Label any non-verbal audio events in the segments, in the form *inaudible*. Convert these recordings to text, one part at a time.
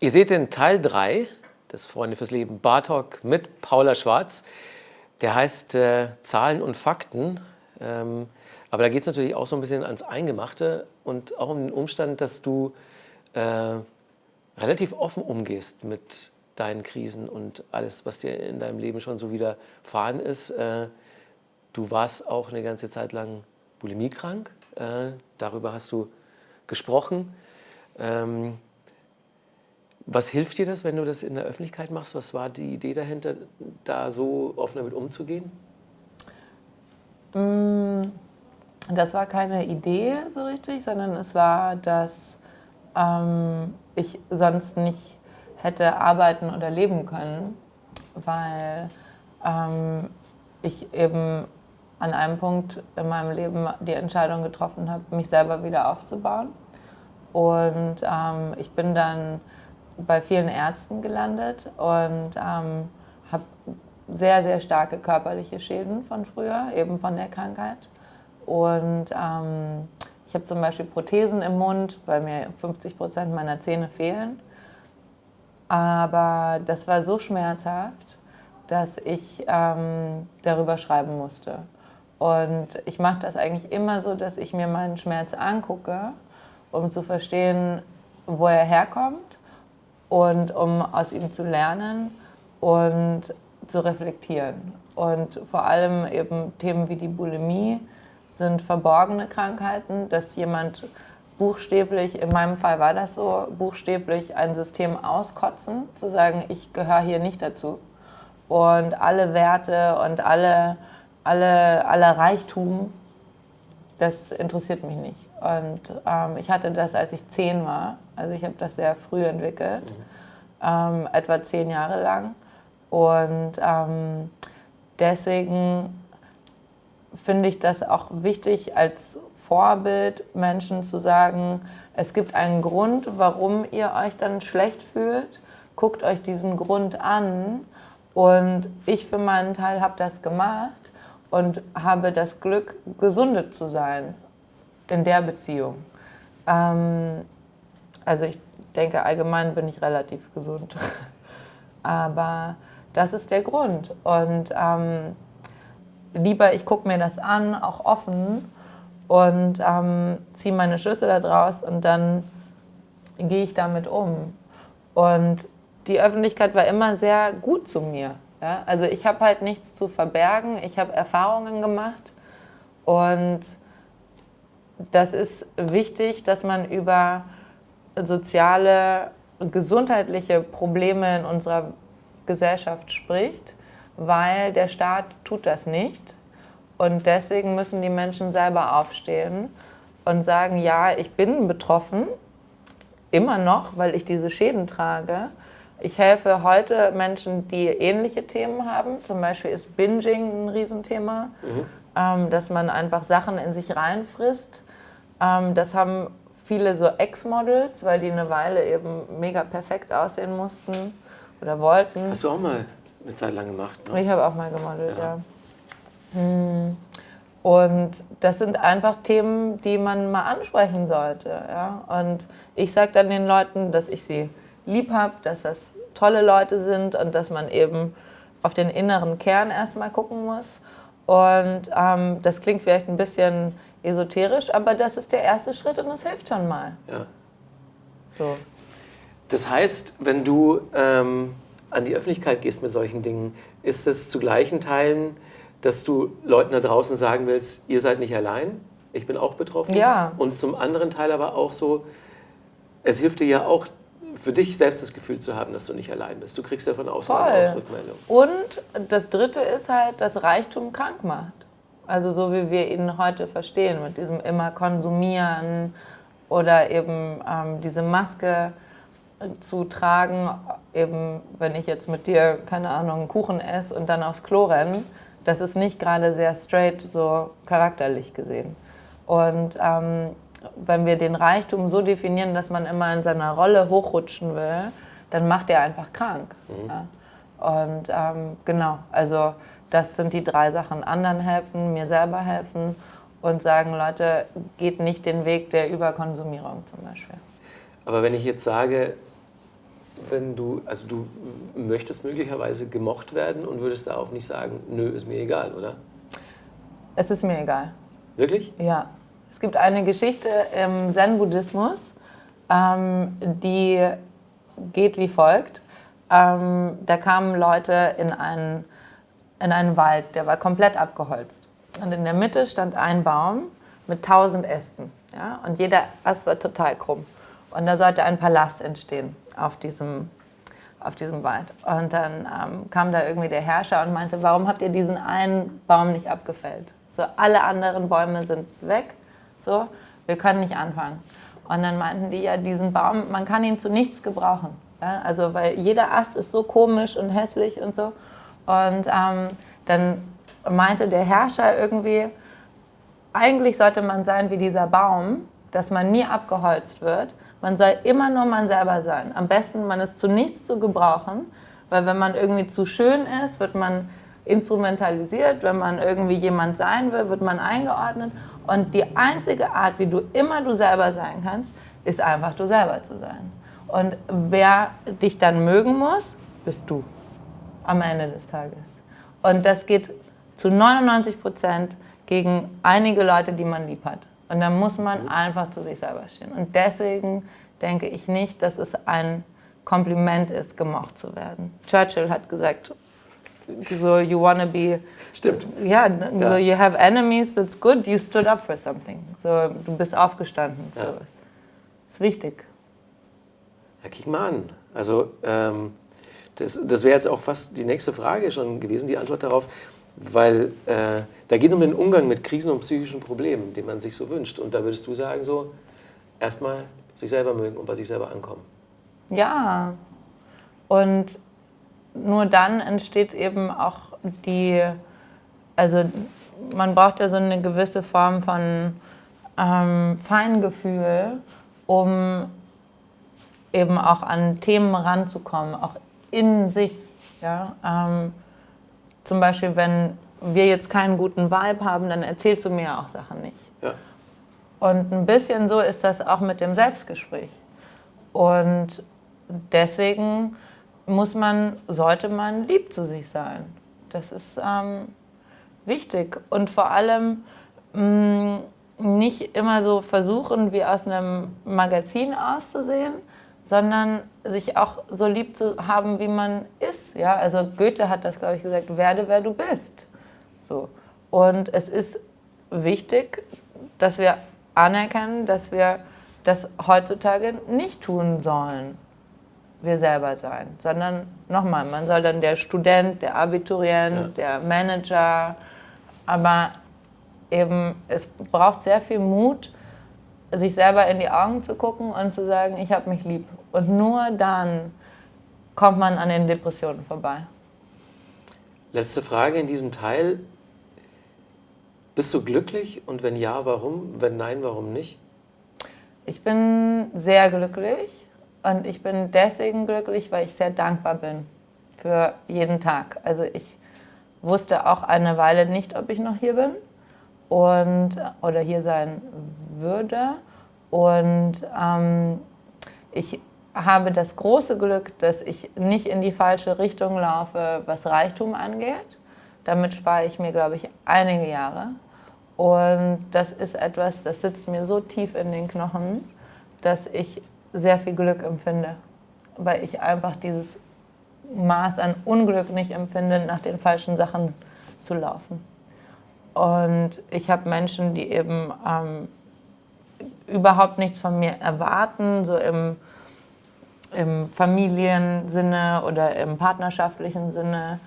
Ihr seht den Teil 3 des Freunde fürs Leben Bar Talk mit Paula Schwarz. Der heißt äh, Zahlen und Fakten. Ähm, aber da geht es natürlich auch so ein bisschen ans Eingemachte und auch um den Umstand, dass du äh, relativ offen umgehst mit deinen Krisen und alles, was dir in deinem Leben schon so widerfahren ist. Äh, du warst auch eine ganze Zeit lang bulimiekrank. Äh, darüber hast du gesprochen. Ähm, was hilft dir das, wenn du das in der Öffentlichkeit machst? Was war die Idee dahinter, da so offen damit umzugehen? Mm, das war keine Idee so richtig, sondern es war, dass ähm, ich sonst nicht hätte arbeiten oder leben können, weil ähm, ich eben an einem Punkt in meinem Leben die Entscheidung getroffen habe, mich selber wieder aufzubauen. Und ähm, ich bin dann bei vielen Ärzten gelandet und ähm, habe sehr, sehr starke körperliche Schäden von früher, eben von der Krankheit. Und ähm, ich habe zum Beispiel Prothesen im Mund, weil mir 50 Prozent meiner Zähne fehlen. Aber das war so schmerzhaft, dass ich ähm, darüber schreiben musste. Und ich mache das eigentlich immer so, dass ich mir meinen Schmerz angucke, um zu verstehen, wo er herkommt und um aus ihm zu lernen und zu reflektieren. Und vor allem eben Themen wie die Bulimie sind verborgene Krankheiten, dass jemand buchstäblich, in meinem Fall war das so, buchstäblich ein System auskotzen, zu sagen, ich gehöre hier nicht dazu. Und alle Werte und alle, alle, aller Reichtum, das interessiert mich nicht. Und ähm, ich hatte das, als ich zehn war. Also ich habe das sehr früh entwickelt, mhm. ähm, etwa zehn Jahre lang. Und ähm, deswegen finde ich das auch wichtig als Vorbild, Menschen zu sagen, es gibt einen Grund, warum ihr euch dann schlecht fühlt. Guckt euch diesen Grund an. Und ich für meinen Teil habe das gemacht und habe das Glück, gesundet zu sein in der Beziehung. Ähm, also ich denke, allgemein bin ich relativ gesund. *laughs* Aber das ist der Grund. Und ähm, lieber, ich gucke mir das an, auch offen und ähm, ziehe meine Schlüsse daraus und dann gehe ich damit um. Und die Öffentlichkeit war immer sehr gut zu mir. Ja? Also ich habe halt nichts zu verbergen, ich habe Erfahrungen gemacht und das ist wichtig, dass man über soziale und gesundheitliche Probleme in unserer Gesellschaft spricht, weil der Staat tut das nicht. Und deswegen müssen die Menschen selber aufstehen und sagen, ja, ich bin betroffen, immer noch, weil ich diese Schäden trage. Ich helfe heute Menschen, die ähnliche Themen haben. Zum Beispiel ist Binging ein Riesenthema, mhm. ähm, dass man einfach Sachen in sich reinfrisst. Ähm, das haben viele so Ex-Models, weil die eine Weile eben mega perfekt aussehen mussten oder wollten. Hast du auch mal eine Zeit lang gemacht? Ne? Ich habe auch mal gemodelt, ja. ja. Hm. Und das sind einfach Themen, die man mal ansprechen sollte. Ja? Und ich sage dann den Leuten, dass ich sie lieb habe, dass das tolle Leute sind und dass man eben auf den inneren Kern erstmal gucken muss. Und ähm, das klingt vielleicht ein bisschen esoterisch, aber das ist der erste Schritt und es hilft schon mal. Ja. So. Das heißt, wenn du ähm, an die Öffentlichkeit gehst mit solchen Dingen, ist es zu gleichen Teilen, dass du Leuten da draußen sagen willst, ihr seid nicht allein, ich bin auch betroffen. Ja. Und zum anderen Teil aber auch so, es hilft dir ja auch, für dich selbst das Gefühl zu haben, dass du nicht allein bist. Du kriegst ja von außen auch Rückmeldung. Und das Dritte ist halt, dass Reichtum krank macht. Also so wie wir ihn heute verstehen, mit diesem immer konsumieren oder eben ähm, diese Maske zu tragen, eben wenn ich jetzt mit dir, keine Ahnung, einen Kuchen esse und dann aufs Klo renne, das ist nicht gerade sehr straight, so charakterlich gesehen. Und ähm, wenn wir den Reichtum so definieren, dass man immer in seiner Rolle hochrutschen will, dann macht er einfach krank. Mhm. Ja? Und ähm, genau, also das sind die drei Sachen. Anderen helfen, mir selber helfen und sagen, Leute, geht nicht den Weg der Überkonsumierung zum Beispiel. Aber wenn ich jetzt sage, wenn du, also du möchtest möglicherweise gemocht werden und würdest darauf nicht sagen, nö, ist mir egal, oder? Es ist mir egal. Wirklich? Ja. Es gibt eine Geschichte im Zen-Buddhismus, ähm, die geht wie folgt. Ähm, da kamen Leute in einen, in einen Wald, der war komplett abgeholzt. Und in der Mitte stand ein Baum mit tausend Ästen. Ja? Und jeder Ast war total krumm. Und da sollte ein Palast entstehen auf diesem, auf diesem Wald. Und dann ähm, kam da irgendwie der Herrscher und meinte, warum habt ihr diesen einen Baum nicht abgefällt? So, alle anderen Bäume sind weg, so, wir können nicht anfangen. Und dann meinten die, ja, diesen Baum, man kann ihn zu nichts gebrauchen. Ja? Also, weil jeder Ast ist so komisch und hässlich und so. Und ähm, dann meinte der Herrscher irgendwie, eigentlich sollte man sein wie dieser Baum, dass man nie abgeholzt wird. Man soll immer nur man selber sein. Am besten, man ist zu nichts zu gebrauchen, weil wenn man irgendwie zu schön ist, wird man instrumentalisiert. Wenn man irgendwie jemand sein will, wird man eingeordnet. Und die einzige Art, wie du immer du selber sein kannst, ist einfach du selber zu sein. Und wer dich dann mögen muss, bist du am Ende des Tages. Und das geht zu 99 Prozent gegen einige Leute, die man lieb hat. Und dann muss man mhm. einfach zu sich selber stehen. Und deswegen denke ich nicht, dass es ein Kompliment ist, gemocht zu werden. Churchill hat gesagt, so you wanna be stimmt ja, ja, so you have enemies that's good you stood up for something so du bist aufgestanden für ja. was das ist wichtig kick mal an also ähm, das, das wäre jetzt auch fast die nächste Frage schon gewesen die Antwort darauf weil äh, da geht es um den Umgang mit Krisen und psychischen Problemen, den man sich so wünscht. Und da würdest du sagen, so erstmal sich selber mögen und bei sich selber ankommen. Ja, und nur dann entsteht eben auch die, also man braucht ja so eine gewisse Form von ähm, Feingefühl, um eben auch an Themen ranzukommen, auch in sich. Ja? Ähm, zum Beispiel, wenn wir jetzt keinen guten Vibe haben, dann erzählst du mir auch Sachen nicht. Ja. Und ein bisschen so ist das auch mit dem Selbstgespräch. Und deswegen muss man, sollte man lieb zu sich sein. Das ist ähm, wichtig. Und vor allem mh, mm, nicht immer so versuchen, wie aus einem Magazin auszusehen, sondern sich auch so lieb zu haben, wie man ist. Ja? Also Goethe hat das, glaube ich, gesagt, werde, wer du bist. So. Und es ist wichtig, dass wir anerkennen, dass wir das heutzutage nicht tun sollen, wir selber sein, sondern nochmal, man soll dann der Student, der Abiturient, ja. der Manager, aber eben es braucht sehr viel Mut, sich selber in die Augen zu gucken und zu sagen, ich habe mich lieb. Und nur dann kommt man an den Depressionen vorbei. Letzte Frage in diesem Teil. Bist du glücklich und wenn ja, warum? Wenn nein, warum nicht? Ich bin sehr glücklich und ich bin deswegen glücklich, weil ich sehr dankbar bin für jeden Tag. Also ich wusste auch eine Weile nicht, ob ich noch hier bin und, oder hier sein würde. Und ähm, ich habe das große Glück, dass ich nicht in die falsche Richtung laufe, was Reichtum angeht. Damit spare ich mir, glaube ich, einige Jahre. Und das ist etwas, das sitzt mir so tief in den Knochen, dass ich sehr viel Glück empfinde, weil ich einfach dieses Maß an Unglück nicht empfinde, nach den falschen Sachen zu laufen. Und ich habe Menschen, die eben ähm, überhaupt nichts von mir erwarten, so im, im Familiensinne oder im partnerschaftlichen Sinne,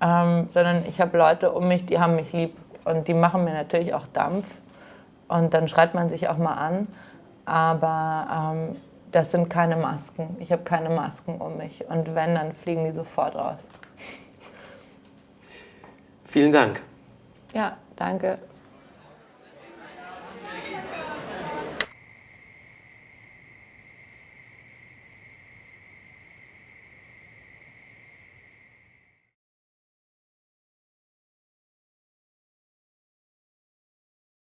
ähm, sondern ich habe Leute um mich, die haben mich lieb und die machen mir natürlich auch Dampf und dann schreit man sich auch mal an, aber ähm, das sind keine Masken. Ich habe keine Masken um mich und wenn, dann fliegen die sofort raus. Vielen Dank. Ja, danke.